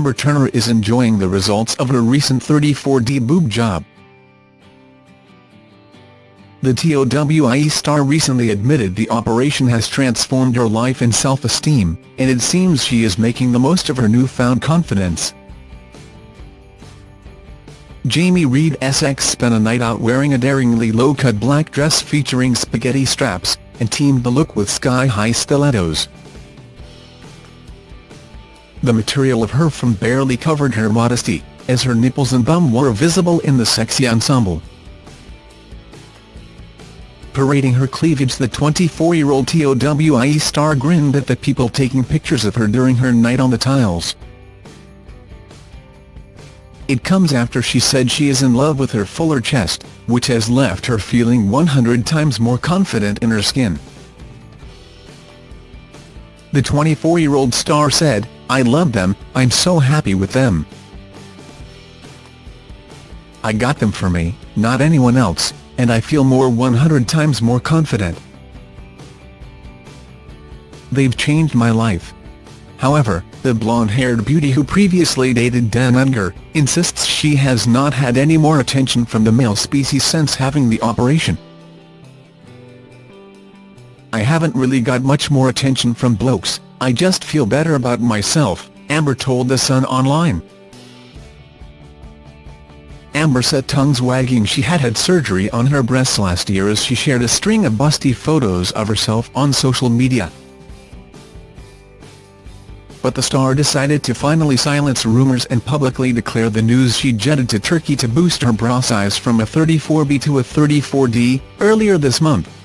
Amber Turner is enjoying the results of her recent 34D boob job. The TOWIE star recently admitted the operation has transformed her life and self-esteem, and it seems she is making the most of her newfound confidence. Jamie Reid SX spent a night out wearing a daringly low-cut black dress featuring spaghetti straps, and teamed the look with sky-high stilettos. The material of her from barely covered her modesty, as her nipples and bum were visible in the sexy ensemble. Parading her cleavage the 24-year-old TOWIE star grinned at the people taking pictures of her during her night on the tiles. It comes after she said she is in love with her fuller chest, which has left her feeling 100 times more confident in her skin. The 24-year-old star said, I love them, I'm so happy with them. I got them for me, not anyone else and I feel more 100 times more confident. They've changed my life. However, the blonde-haired beauty who previously dated Dan Edgar, insists she has not had any more attention from the male species since having the operation. Haven't really got much more attention from blokes, I just feel better about myself, Amber told The Sun Online. Amber set tongues wagging she had had surgery on her breasts last year as she shared a string of busty photos of herself on social media. But the star decided to finally silence rumours and publicly declare the news she jetted to Turkey to boost her bra size from a 34B to a 34D, earlier this month.